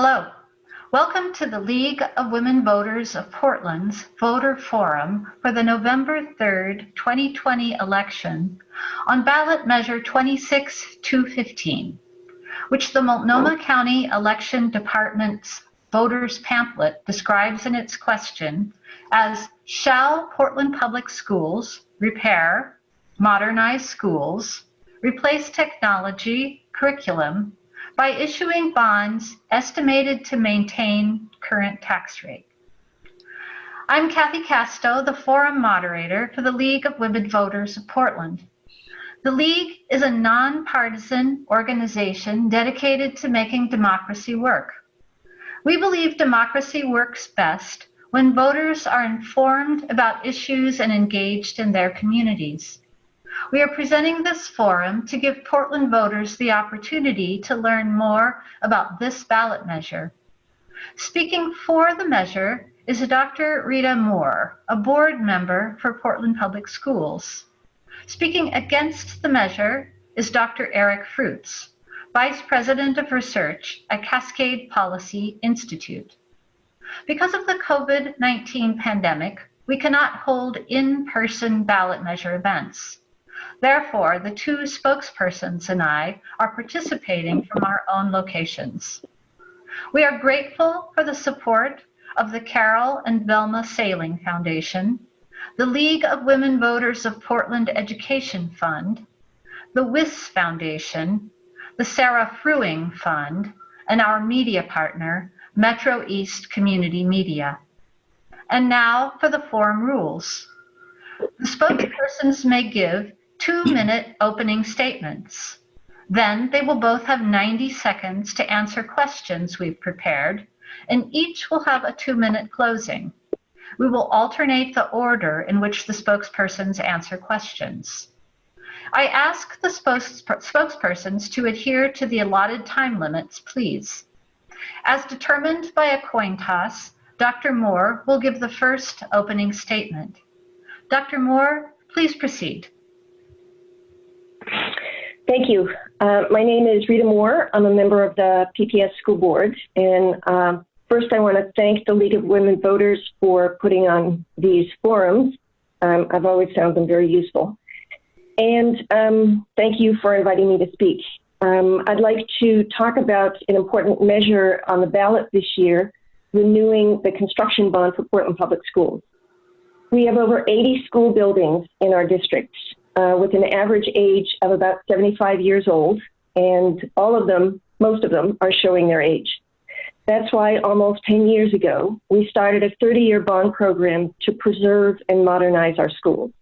Hello. Welcome to the League of Women Voters of Portland's Voter Forum for the November 3rd, 2020 election on ballot measure 26215, which the Multnomah County Election Department's voters pamphlet describes in its question as shall Portland Public Schools repair, modernize schools, replace technology, curriculum, by issuing bonds estimated to maintain current tax rate. I'm Kathy Casto, the forum moderator for the League of Women Voters of Portland. The League is a nonpartisan organization dedicated to making democracy work. We believe democracy works best when voters are informed about issues and engaged in their communities. We are presenting this forum to give Portland voters the opportunity to learn more about this ballot measure. Speaking for the measure is Dr. Rita Moore, a board member for Portland Public Schools. Speaking against the measure is Dr. Eric Fruits, Vice President of Research at Cascade Policy Institute. Because of the COVID-19 pandemic, we cannot hold in-person ballot measure events. Therefore, the two spokespersons and I are participating from our own locations. We are grateful for the support of the Carol and Velma Saling Foundation, the League of Women Voters of Portland Education Fund, the WIS Foundation, the Sarah Fruing Fund, and our media partner, Metro East Community Media. And now for the forum rules. The spokespersons may give two-minute opening statements. Then they will both have 90 seconds to answer questions we've prepared, and each will have a two-minute closing. We will alternate the order in which the spokespersons answer questions. I ask the spokespersons to adhere to the allotted time limits, please. As determined by a coin toss, Dr. Moore will give the first opening statement. Dr. Moore, please proceed. Thank you. Uh, my name is Rita Moore. I'm a member of the PPS School Board. And uh, first, I want to thank the League of Women Voters for putting on these forums. Um, I've always found them very useful. And um, thank you for inviting me to speak. Um, I'd like to talk about an important measure on the ballot this year, renewing the construction bond for Portland Public Schools. We have over 80 school buildings in our district uh, with an average age of about 75 years old, and all of them, most of them, are showing their age. That's why almost 10 years ago, we started a 30 year bond program to preserve and modernize our schools.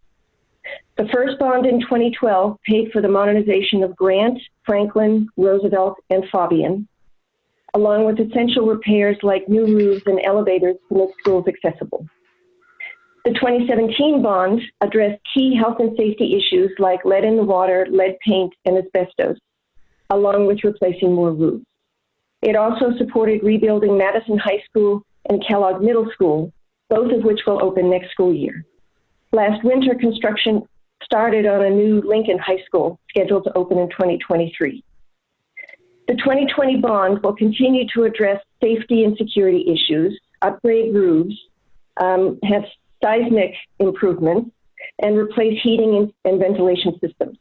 The first bond in 2012 paid for the modernization of Grant, Franklin, Roosevelt, and Faubion, along with essential repairs like new roofs and elevators to make schools accessible. The 2017 bond addressed key health and safety issues like lead in the water, lead paint, and asbestos, along with replacing more roofs. It also supported rebuilding Madison High School and Kellogg Middle School, both of which will open next school year. Last winter, construction started on a new Lincoln High School scheduled to open in 2023. The 2020 bond will continue to address safety and security issues, upgrade roofs, um, have seismic improvements, and replace heating and ventilation systems.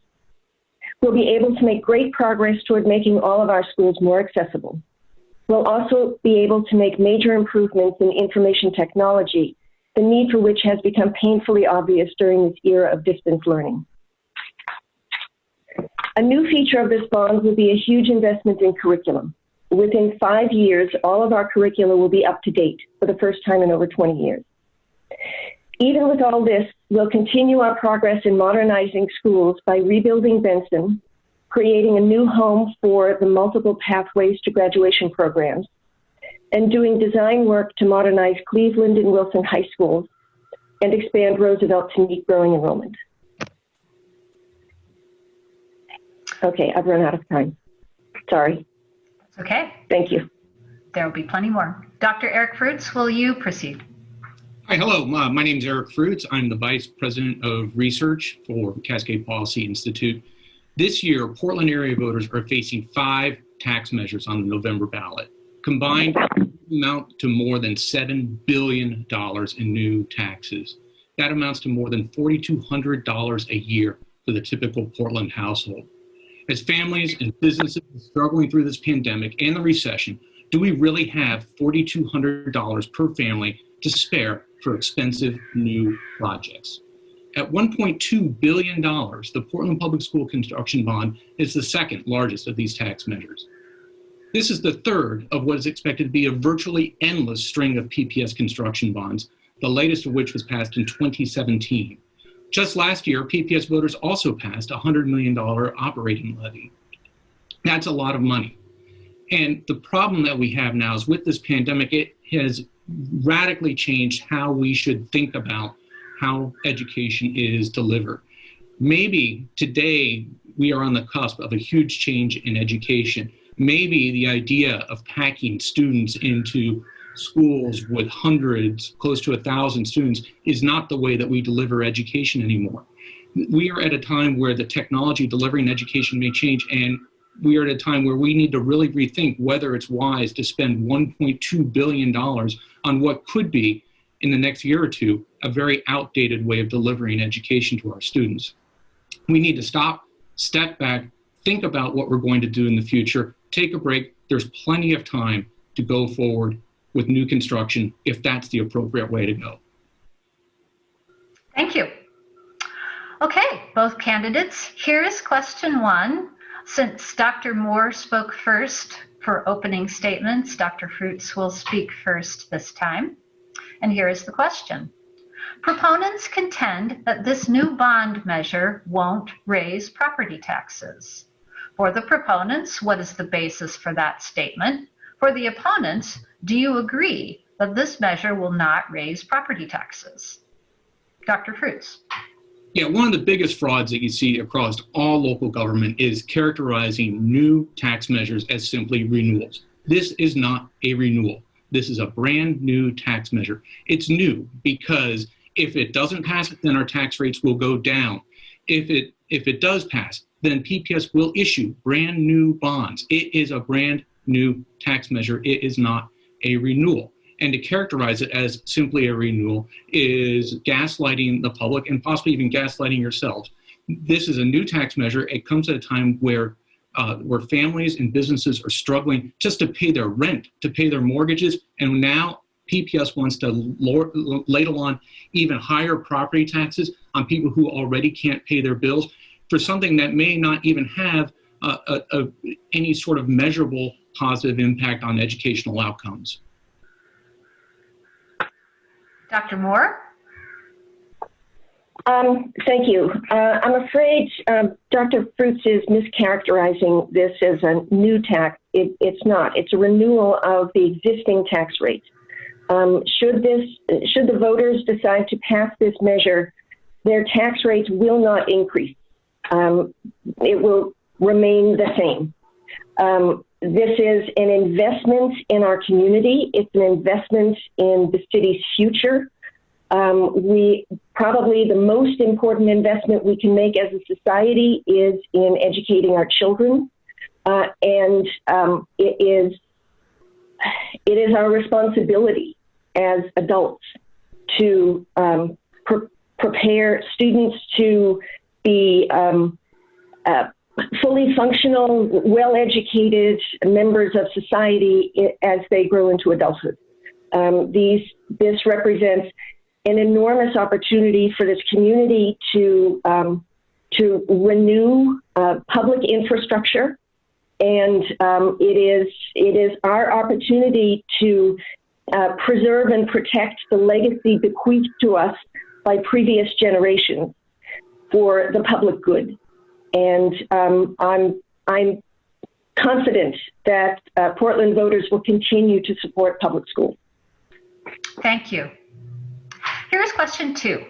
We'll be able to make great progress toward making all of our schools more accessible. We'll also be able to make major improvements in information technology, the need for which has become painfully obvious during this era of distance learning. A new feature of this bond will be a huge investment in curriculum. Within five years, all of our curricula will be up to date for the first time in over 20 years. Even with all this, we'll continue our progress in modernizing schools by rebuilding Benson, creating a new home for the multiple pathways to graduation programs, and doing design work to modernize Cleveland and Wilson high schools and expand Roosevelt to meet growing enrollment. Okay, I've run out of time. Sorry. Okay. Thank you. There will be plenty more. Dr. Eric Fruits, will you proceed? Hi, hello. Uh, my name is Eric Fruits. I'm the Vice President of Research for Cascade Policy Institute. This year, Portland area voters are facing five tax measures on the November ballot. Combined amount to more than $7 billion in new taxes. That amounts to more than $4,200 a year for the typical Portland household. As families and businesses are struggling through this pandemic and the recession, do we really have $4,200 per family to spare for expensive new projects? At $1.2 billion, the Portland Public School Construction Bond is the second largest of these tax measures. This is the third of what is expected to be a virtually endless string of PPS construction bonds, the latest of which was passed in 2017. Just last year, PPS voters also passed a $100 million operating levy. That's a lot of money. And the problem that we have now is with this pandemic, it has radically changed how we should think about how education is delivered. Maybe today we are on the cusp of a huge change in education. Maybe the idea of packing students into schools with hundreds, close to a thousand students, is not the way that we deliver education anymore. We are at a time where the technology delivering education may change, and we are at a time where we need to really rethink whether it's wise to spend $1.2 billion on what could be in the next year or two, a very outdated way of delivering education to our students. We need to stop, step back, think about what we're going to do in the future, take a break. There's plenty of time to go forward with new construction if that's the appropriate way to go. Thank you. Okay, both candidates. Here is question one. Since Dr. Moore spoke first for opening statements, Dr. Fruits will speak first this time. And here is the question. Proponents contend that this new bond measure won't raise property taxes. For the proponents, what is the basis for that statement? For the opponents, do you agree that this measure will not raise property taxes? Dr. Fruits. Yeah, one of the biggest frauds that you see across all local government is characterizing new tax measures as simply renewals. This is not a renewal. This is a brand new tax measure. It's new because if it doesn't pass, then our tax rates will go down. If it if it does pass, then PPS will issue brand new bonds. It is a brand new tax measure. It is not a renewal. And to characterize it as simply a renewal is gaslighting the public and possibly even gaslighting yourselves. This is a new tax measure. It comes at a time where uh, where families and businesses are struggling just to pay their rent, to pay their mortgages, and now PPS wants to lower, ladle on even higher property taxes on people who already can't pay their bills for something that may not even have uh, a, a, any sort of measurable positive impact on educational outcomes. Dr. Moore? Um, thank you. Uh, I'm afraid um, Dr. Fruits is mischaracterizing this as a new tax. It, it's not. It's a renewal of the existing tax rate. Um, should this, should the voters decide to pass this measure, their tax rates will not increase. Um, it will remain the same. This is an investment in our community. It's an investment in the city's future. Um, we probably the most important investment we can make as a society is in educating our children, uh, and um, it is it is our responsibility as adults to um, pre- prepare students to be um, uh, fully functional, well educated members of society as they grow into adulthood. Um, these, this represents an enormous opportunity for this community to um, to renew uh, public infrastructure, and um, it is it is our opportunity to uh, preserve and protect the legacy bequeathed to us by previous generations for the public good. And um, I'm I'm confident that uh, Portland voters will continue to support public schools. Thank you. Here's question two.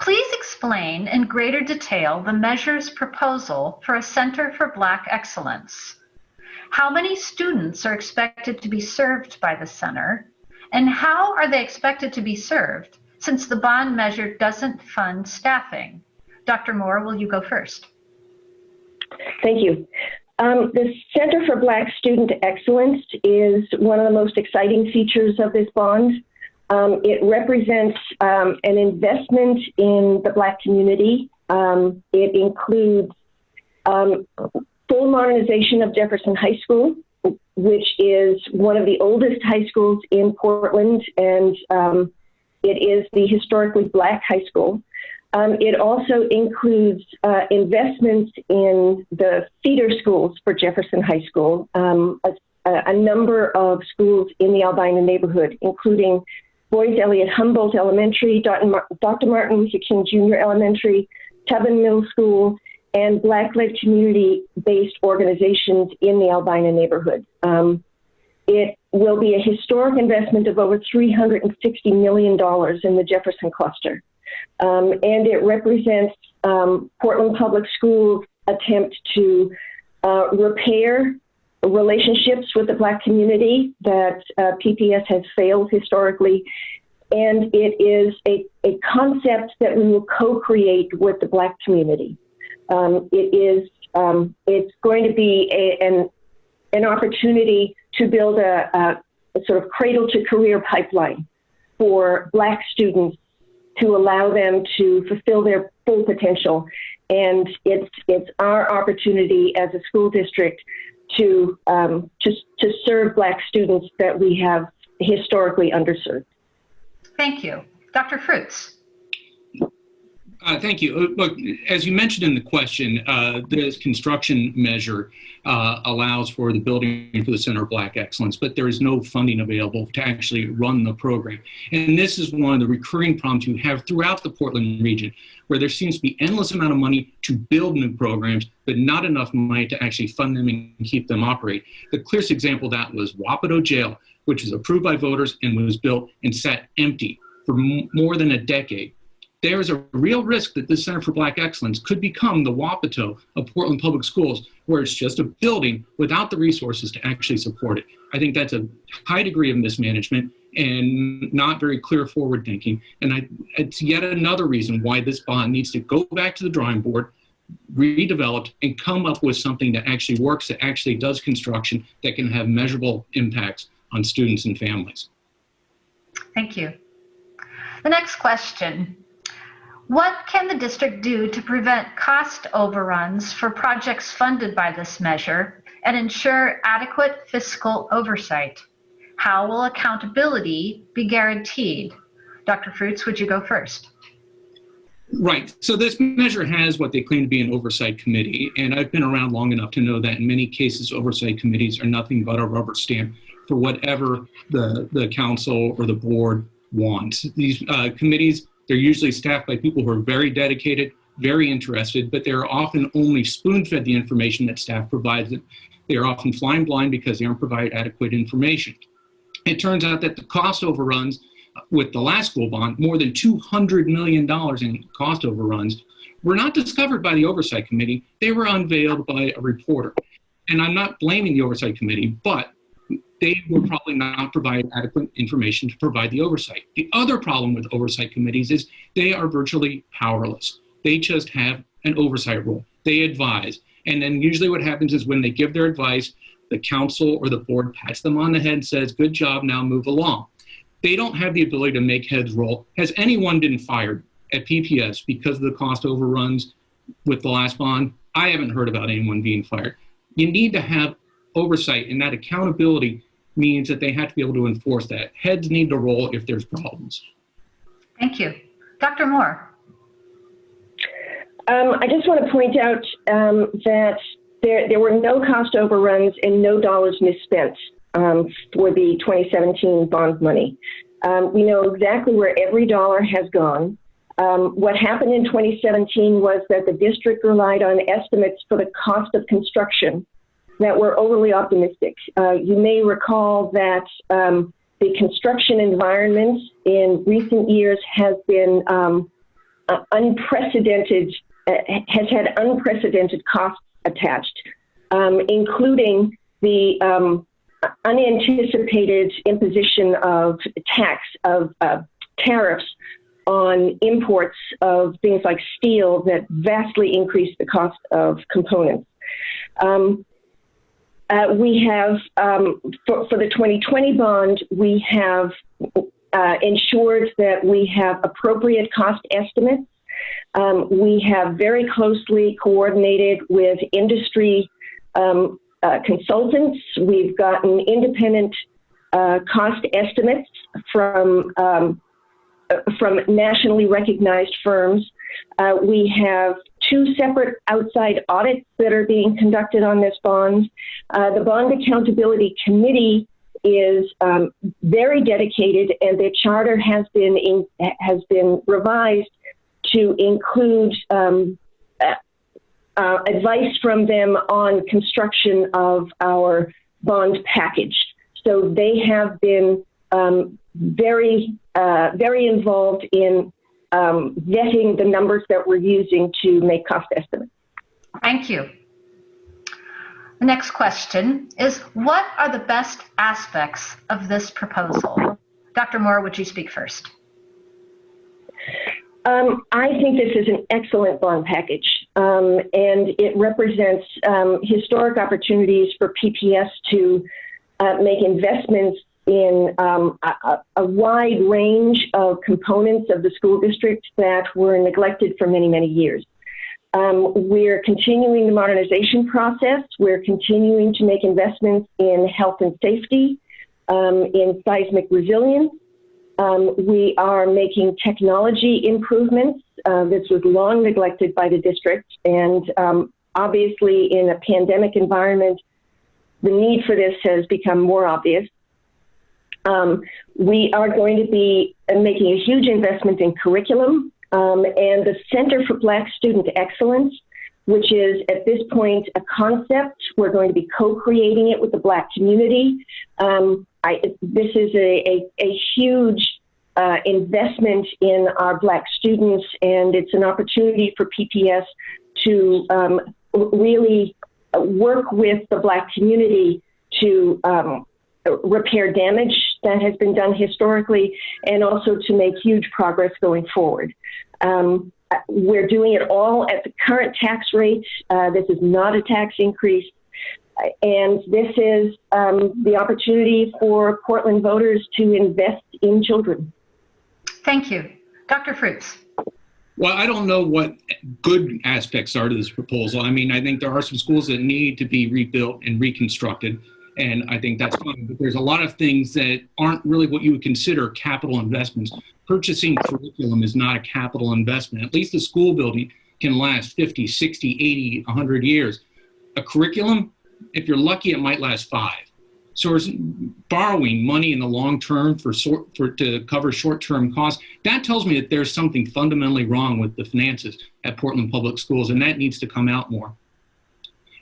Please explain in greater detail the measure's proposal for a Center for Black Excellence. How many students are expected to be served by the center, and how are they expected to be served since the bond measure doesn't fund staffing? Dr. Moore, will you go first? Thank you. Um, the Center for Black Student Excellence is one of the most exciting features of this bond. Um, it represents um, an investment in the Black community. Um, it includes um, full modernization of Jefferson High School, which is one of the oldest high schools in Portland, and um, it is the historically black high school. Um, it also includes uh, investments in the feeder schools for Jefferson High School, um, a, a, number of schools in the Albina neighborhood, including Boise-Eliot Humboldt Elementary, Dr. Martin Luther King Jr. Elementary, Tubman Middle School, and Black-led community-based organizations in the Albina neighborhood. Um, it will be a historic investment of over $360 million in the Jefferson cluster. Um, and it represents um, Portland Public Schools' attempt to uh, repair relationships with the Black community that uh, PPS has failed historically. And it is a, a concept that we will co create with the Black community. Um, it is um, it's going to be a, an an opportunity to build a, a, a sort of cradle to career pipeline for Black students to allow them to fulfill their full potential. And it's it's our opportunity as a school district to um, to to serve Black students that we have historically underserved. Thank you, Dr. Fruits. Uh, thank you. Uh, look, as you mentioned in the question, uh, this construction measure uh, allows for the building for the Center of Black Excellence, but there is no funding available to actually run the program. And this is one of the recurring problems you have throughout the Portland region, where there seems to be endless amount of money to build new programs, but not enough money to actually fund them and keep them operate. The clearest example of that was Wapato Jail, which was approved by voters and was built and sat empty for more than a decade there is a real risk that this Center for Black Excellence could become the Wapato of Portland Public Schools, where it's just a building without the resources to actually support it. I think that's a high degree of mismanagement and not very clear forward thinking. And I, it's yet another reason why this bond needs to go back to the drawing board, redeveloped, and come up with something that actually works, that actually does construction, that can have measurable impacts on students and families. Thank you. The next question what can the district do to prevent cost overruns for projects funded by this measure and ensure adequate fiscal oversight? How will accountability be guaranteed? Dr. Fruits, would you go first? Right. So this measure has what they claim to be an oversight committee, and I've been around long enough to know that in many cases, oversight committees are nothing but a rubber stamp for whatever the, the council or the board wants. These uh, committees they're usually staffed by people who are very dedicated, very interested, but they're often only spoon fed the information that staff provides. They are often flying blind because they aren't provided adequate information. It turns out that the cost overruns uh, with the last school bond, more than $200 million in cost overruns, were not discovered by the Oversight Committee. They were unveiled by a reporter. And I'm not blaming the Oversight Committee, but they will probably not provide adequate information to provide the oversight. The other problem with oversight committees is they are virtually powerless. They just have an oversight role. They advise. And then usually what happens is when they give their advice, the council or the board pats them on the head and says, good job, now move along. They don't have the ability to make heads roll. Has anyone been fired at PPS because of the cost overruns with the last bond? I haven't heard about anyone being fired. You need to have oversight and that accountability means that they have to be able to enforce that. Heads need to roll if there's problems. Thank you. Dr. Moore. Um, I just want to point out um, that there, there were no cost overruns and no dollars misspent um, for the 2017 bond money. Um, we know exactly where every dollar has gone. Um, what happened in 2017 was that the district relied on estimates for the cost of construction that were overly optimistic. Uh, you may recall that um, the construction environment in recent years has been um, uh, unprecedented, uh, has had unprecedented costs attached, um, including the um, unanticipated imposition of tax, of uh, tariffs on imports of things like steel that vastly increased the cost of components. Um, uh, we have, um, for, for, the 2020 bond, we have uh, ensured that we have appropriate cost estimates. Um, we have very closely coordinated with industry um, uh, consultants. We've gotten independent uh, cost estimates from um, from nationally recognized firms. Uh, we have two separate outside audits that are being conducted on this bond. Uh, the Bond Accountability Committee is um, very dedicated, and their charter has been in, has been revised to include um, uh, uh, advice from them on construction of our bond package. So they have been um, very, uh, very involved in um, vetting the numbers that we're using to make cost estimates. Thank you. The next question is What are the best aspects of this proposal? Dr. Moore, would you speak first? Um, I think this is an excellent bond package, um, and it represents um, historic opportunities for PPS to uh, make investments in um, a, a, wide range of components of the school district that were neglected for many, many years. Um, we're continuing the modernization process. We're continuing to make investments in health and safety, um, in seismic resilience. Um, we are making technology improvements. Uh, this was long neglected by the district, and um, obviously, in a pandemic environment, the need for this has become more obvious. Um, we are going to be making a huge investment in curriculum um, and the Center for Black Student Excellence, which is at this point a concept. We're going to be co-creating it with the Black community. Um, I, this is a, a, a huge uh, investment in our Black students, and it's an opportunity for PPS to um, really work with the Black community to um, repair damage that has been done historically and also to make huge progress going forward. Um, we're doing it all at the current tax rates. Uh, this is not a tax increase. And this is um, the opportunity for Portland voters to invest in children. Thank you. Dr. Fruits. Well, I don't know what good aspects are to this proposal. I mean, I think there are some schools that need to be rebuilt and reconstructed and I think that's fine. But there's a lot of things that aren't really what you would consider capital investments. Purchasing curriculum is not a capital investment. At least a school building can last 50, 60, 80, 100 years. A curriculum, if you're lucky, it might last five. So borrowing money in the long term for, sort, for to cover short-term costs. That tells me that there's something fundamentally wrong with the finances at Portland Public Schools, and that needs to come out more.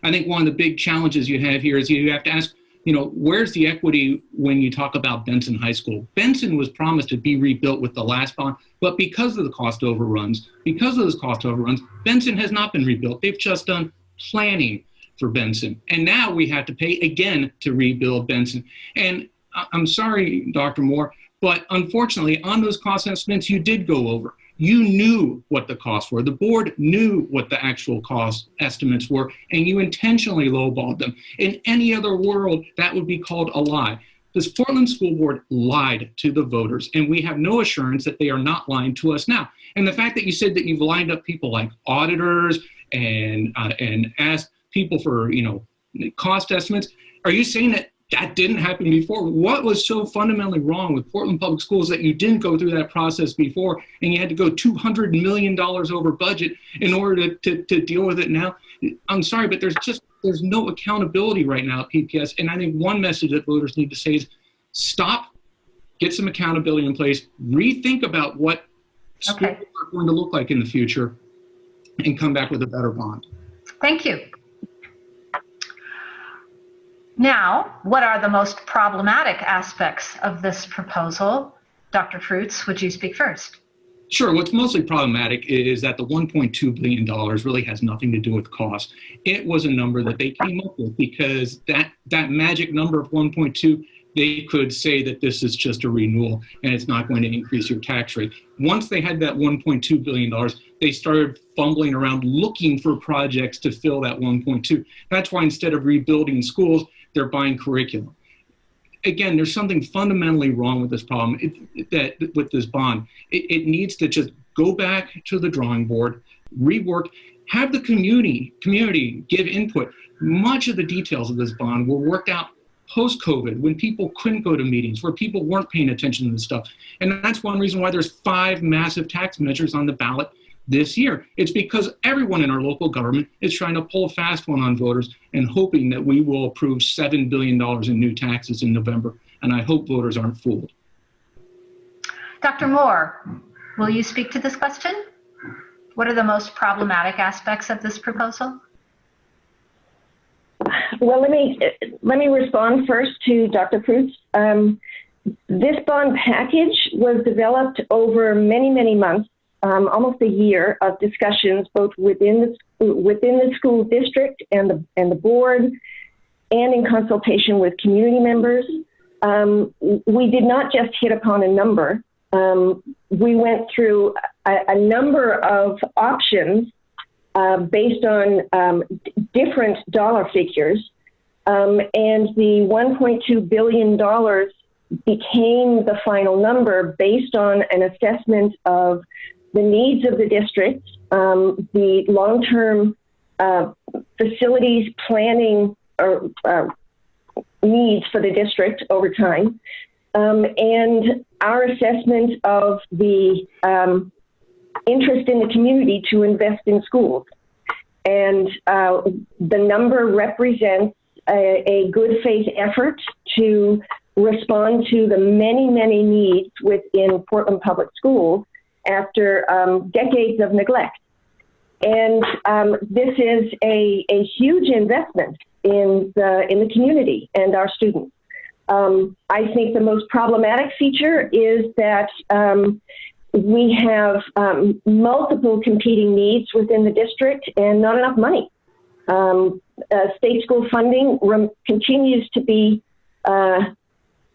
I think one of the big challenges you have here is you have to ask you know, where's the equity when you talk about Benson High School? Benson was promised to be rebuilt with the last bond, but because of the cost overruns, because of those cost overruns, Benson has not been rebuilt. They've just done planning for Benson. And now we have to pay again to rebuild Benson. And I'm sorry, Dr. Moore, but unfortunately, on those cost estimates, you did go over. You knew what the costs were. The board knew what the actual cost estimates were, and you intentionally lowballed them. In any other world, that would be called a lie. This Portland School Board lied to the voters, and we have no assurance that they are not lying to us now. And the fact that you said that you've lined up people like auditors and uh, and asked people for you know cost estimates, are you saying that that didn't happen before. What was so fundamentally wrong with Portland Public Schools that you didn't go through that process before and you had to go $200 million over budget in order to, to, to deal with it now? I'm sorry, but there's just there's no accountability right now at PPS. And I think one message that voters need to say is stop, get some accountability in place, rethink about what schools are going to look like in the future, and come back with a better bond. Thank you. Now, what are the most problematic aspects of this proposal? Dr. Fruits, would you speak first? Sure. What's mostly problematic is that the $1.2 billion really has nothing to do with cost. It was a number that they came up with because that, that magic number of 1.2 they could say that this is just a renewal and it's not going to increase your tax rate. Once they had that $1.2 billion, they started fumbling around looking for projects to fill that 1.2. That's why instead of rebuilding schools, they're buying curriculum. Again, there's something fundamentally wrong with this problem, it, that with this bond. It, it needs to just go back to the drawing board, rework, have the community community give input. Much of the details of this bond were worked out post COVID when people couldn't go to meetings, where people weren't paying attention to this stuff. And that's one reason why there's five massive tax measures on the ballot this year. It's because everyone in our local government is trying to pull a fast one on voters and hoping that we will approve $7 billion in new taxes in November. And I hope voters aren't fooled. Dr. Moore, will you speak to this question? What are the most problematic aspects of this proposal? Well, let me let me respond first to Dr. Fruits. Um, this bond package was developed over many, many months, um, almost a year of discussions, both within the within the school district and the and the board, and in consultation with community members. Um, we did not just hit upon a number. Um, we went through a, a number of options uh, based on um, different dollar figures. Um, and the $1.2 billion became the final number based on an assessment of the needs of the district, um, the long term uh, facilities planning or uh, needs for the district over time, um, and our assessment of the um, interest in the community to invest in schools. And uh, the number represents a, a, good faith effort to respond to the many, many needs within Portland Public Schools after um, decades of neglect. And um, this is a, a huge investment in the, in the community and our students. Um, I think the most problematic feature is that um, we have um, multiple competing needs within the district and not enough money. Um, uh, state school funding continues to be uh,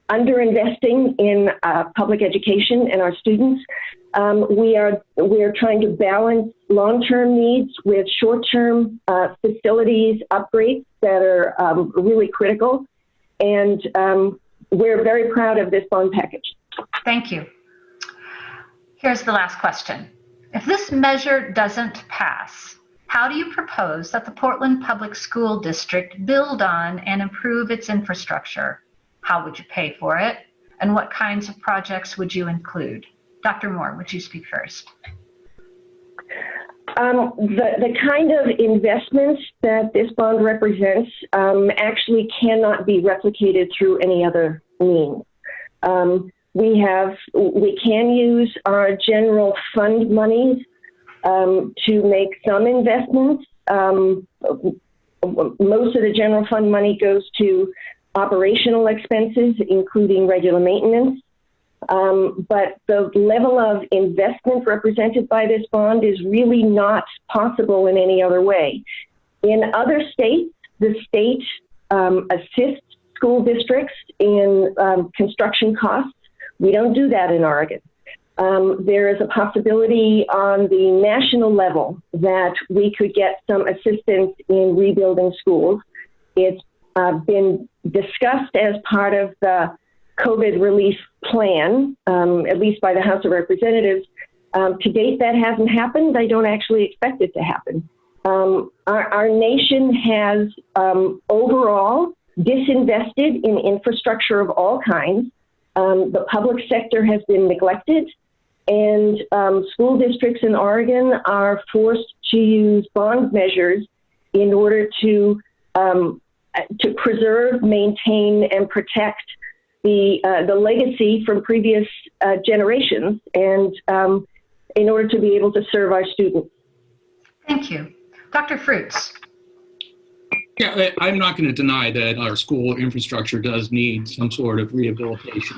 underinvesting in uh, public education and our students. Um, we are we are trying to balance long-term needs with short-term uh, facilities upgrades that are um, really critical, and um, we're very proud of this bond package. Thank you. Here's the last question. If this measure doesn't pass, how do you propose that the Portland Public School District build on and improve its infrastructure? How would you pay for it? And what kinds of projects would you include? Dr. Moore, would you speak first? Um, the, the kind of investments that this bond represents um, actually cannot be replicated through any other means. Um, we have we can use our general fund monies um, to make some investments. Um, most of the general fund money goes to operational expenses, including regular maintenance. Um, but the level of investment represented by this bond is really not possible in any other way. In other states, the state um, assists school districts in um, construction costs we don't do that in Oregon. Um, there is a possibility on the national level that we could get some assistance in rebuilding schools. It's uh, been discussed as part of the COVID relief plan, um, at least by the House of Representatives. Um, to date, that hasn't happened. I don't actually expect it to happen. Um, our, our, nation has um, overall disinvested in infrastructure of all kinds. Um, the public sector has been neglected, and um, school districts in Oregon are forced to use bond measures in order to to preserve, maintain, and protect the uh, the legacy from previous uh, generations, and um, in order to be able to serve our students. Thank you, Dr. Fruits. Yeah, I'm not going to deny that our school infrastructure does need some sort of rehabilitation,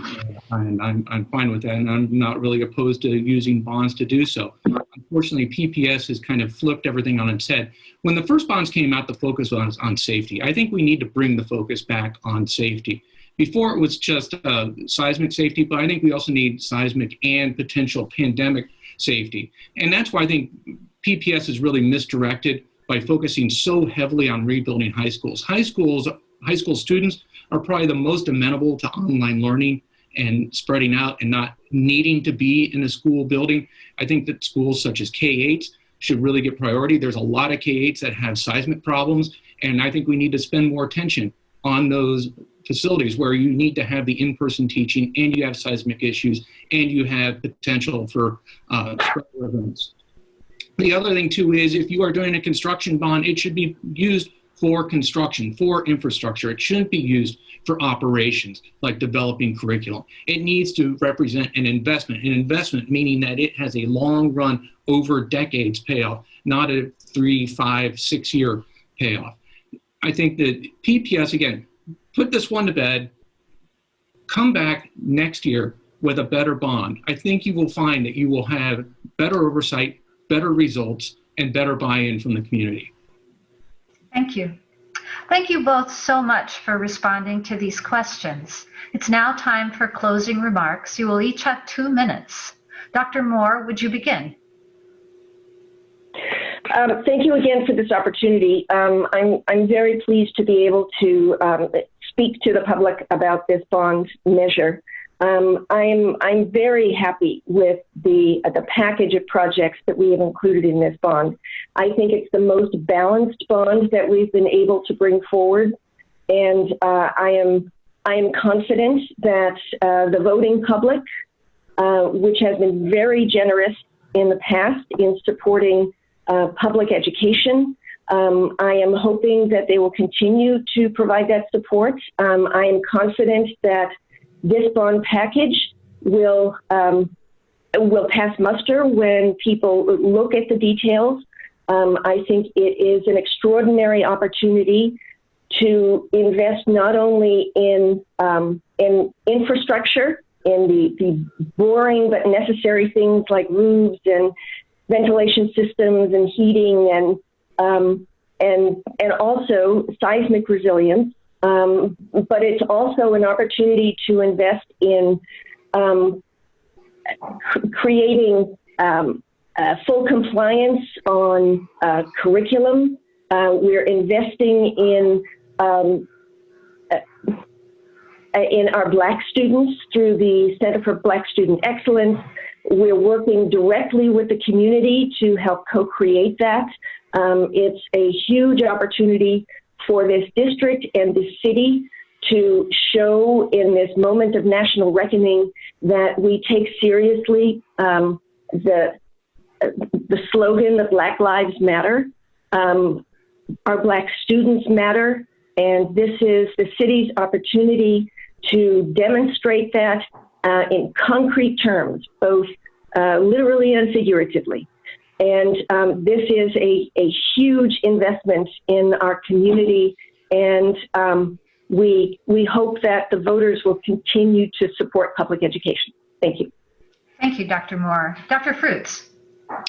and I'm, I'm fine with that, and I'm not really opposed to using bonds to do so. Unfortunately, PPS has kind of flipped everything on its head. When the first bonds came out, the focus was on safety. I think we need to bring the focus back on safety. Before it was just uh, seismic safety, but I think we also need seismic and potential pandemic safety. And that's why I think PPS is really misdirected by focusing so heavily on rebuilding high schools. High schools, high school students are probably the most amenable to online learning and spreading out and not needing to be in a school building. I think that schools such as K-8 should really get priority. There's a lot of K-8s that have seismic problems, and I think we need to spend more attention on those facilities where you need to have the in-person teaching and you have seismic issues and you have potential for uh, events. The other thing too is if you are doing a construction bond, it should be used for construction, for infrastructure. It shouldn't be used for operations like developing curriculum. It needs to represent an investment, an investment meaning that it has a long run over decades payoff, not a three, five, six year payoff. I think that PPS, again, put this one to bed, come back next year with a better bond. I think you will find that you will have better oversight, better results, and better buy-in from the community. Thank you. Thank you both so much for responding to these questions. It's now time for closing remarks. You will each have two minutes. Dr. Moore, would you begin? Um, thank you again for this opportunity. Um, I'm, I'm very pleased to be able to um, speak to the public about this bond measure. Um, I'm, I'm very happy with the, uh, the package of projects that we have included in this bond. I think it's the most balanced bond that we've been able to bring forward. And uh, I, am, I am confident that uh, the voting public, uh, which has been very generous in the past in supporting uh, public education. Um, I am hoping that they will continue to provide that support. Um, I am confident that this bond package will um, will pass muster when people look at the details. Um, I think it is an extraordinary opportunity to invest not only in um, in infrastructure, in the, the boring but necessary things like roofs and ventilation systems and heating and um, and and also seismic resilience. Um, but it's also an opportunity to invest in um, creating um, uh, full compliance on uh, curriculum. Uh, we're investing in um, uh, in our Black students through the Center for Black Student Excellence. We're working directly with the community to help co-create that. Um, it's a huge opportunity for this district and this city to show in this moment of national reckoning that we take seriously um, the the slogan that Black Lives Matter. Um, our Black students matter, and this is the city's opportunity to demonstrate that uh, in concrete terms, both uh, literally and figuratively. And um, this is a, a huge investment in our community, and um, we, we hope that the voters will continue to support public education. Thank you. Thank you, Dr. Moore. Dr. Fruits.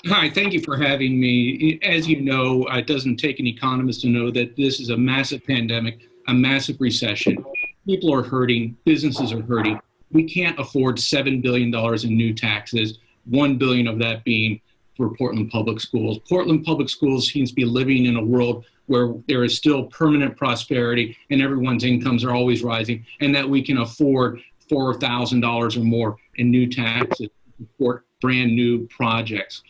Hi, thank you for having me. As you know, it doesn't take an economist to know that this is a massive pandemic, a massive recession. People are hurting, businesses are hurting. We can't afford $7 billion in new taxes, 1 billion of that being for Portland Public Schools. Portland Public Schools seems to be living in a world where there is still permanent prosperity and everyone's incomes are always rising, and that we can afford $4,000 or more in new taxes to support brand new projects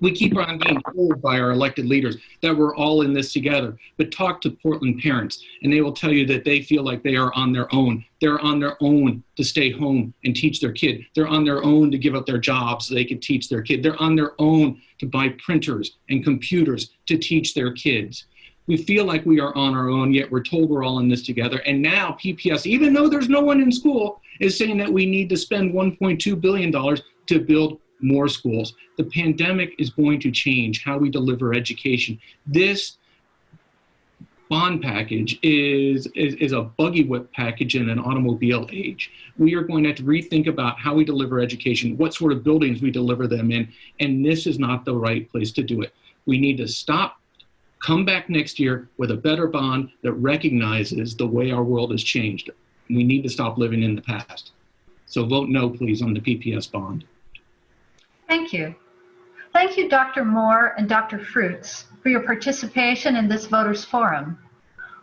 we keep on being told by our elected leaders that we're all in this together. But talk to Portland parents, and they will tell you that they feel like they are on their own. They're on their own to stay home and teach their kid. They're on their own to give up their jobs so they can teach their kid. They're on their own to buy printers and computers to teach their kids. We feel like we are on our own, yet we're told we're all in this together. And now PPS, even though there's no one in school, is saying that we need to spend $1.2 billion to build more schools. The pandemic is going to change how we deliver education. This bond package is, is, is, a buggy whip package in an automobile age. We are going to have to rethink about how we deliver education, what sort of buildings we deliver them in, and this is not the right place to do it. We need to stop, come back next year with a better bond that recognizes the way our world has changed. We need to stop living in the past. So vote no, please, on the PPS bond. Thank you. Thank you, Dr. Moore and Dr. Fruits, for your participation in this voters forum.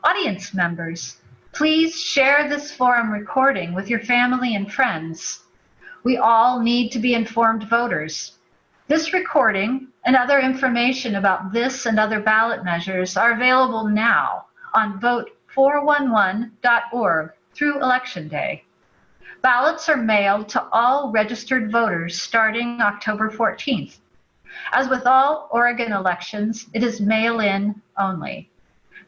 Audience members, please share this forum recording with your family and friends. We all need to be informed voters. This recording and other information about this and other ballot measures are available now on vote411.org through Election Day. Ballots are mailed to all registered voters starting October 14th. As with all Oregon elections, it is mail-in only.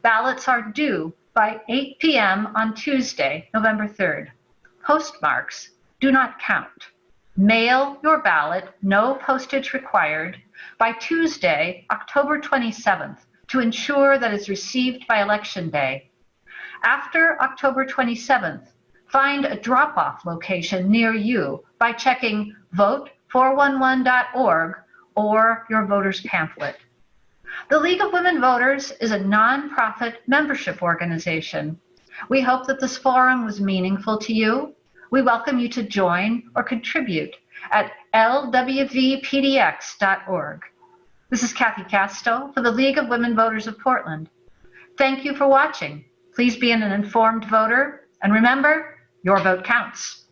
Ballots are due by 8 p.m. on Tuesday, November 3rd. Postmarks do not count. Mail your ballot, no postage required, by Tuesday, October 27th to ensure that it's received by Election Day. After October 27th, find a drop-off location near you by checking vote411.org or your voter's pamphlet. The League of Women Voters is a nonprofit membership organization. We hope that this forum was meaningful to you. We welcome you to join or contribute at lwvpdx.org. This is Kathy Casto for the League of Women Voters of Portland. Thank you for watching. Please be an informed voter, and remember, your vote counts.